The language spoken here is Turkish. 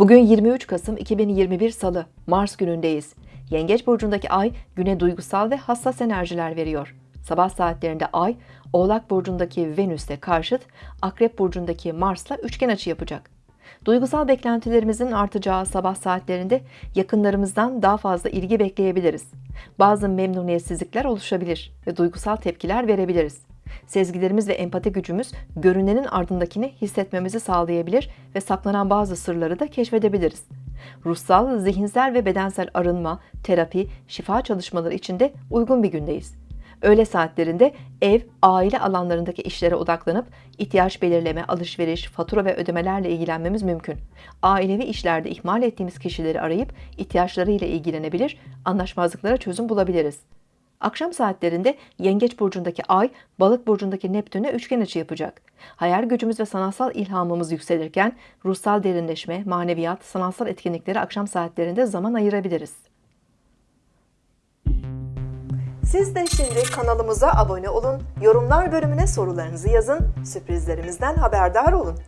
Bugün 23 Kasım 2021 Salı, Mars günündeyiz. Yengeç burcundaki ay güne duygusal ve hassas enerjiler veriyor. Sabah saatlerinde ay, Oğlak burcundaki Venüs'te karşıt, Akrep burcundaki Mars'la üçgen açı yapacak. Duygusal beklentilerimizin artacağı sabah saatlerinde yakınlarımızdan daha fazla ilgi bekleyebiliriz. Bazı memnuniyetsizlikler oluşabilir ve duygusal tepkiler verebiliriz. Sezgilerimiz ve empati gücümüz görünenin ardındakini hissetmemizi sağlayabilir ve saklanan bazı sırları da keşfedebiliriz. Ruhsal, zihinsel ve bedensel arınma, terapi, şifa çalışmaları için de uygun bir gündeyiz. Öğle saatlerinde ev, aile alanlarındaki işlere odaklanıp ihtiyaç belirleme, alışveriş, fatura ve ödemelerle ilgilenmemiz mümkün. Ailevi işlerde ihmal ettiğimiz kişileri arayıp ihtiyaçlarıyla ilgilenebilir, anlaşmazlıklara çözüm bulabiliriz. Akşam saatlerinde Yengeç burcundaki Ay, Balık burcundaki Neptün'e üçgen açı yapacak. Hayal gücümüz ve sanatsal ilhamımız yükselirken ruhsal derinleşme, maneviyat, sanatsal etkinliklere akşam saatlerinde zaman ayırabiliriz. Siz de şimdi kanalımıza abone olun, yorumlar bölümüne sorularınızı yazın, sürprizlerimizden haberdar olun.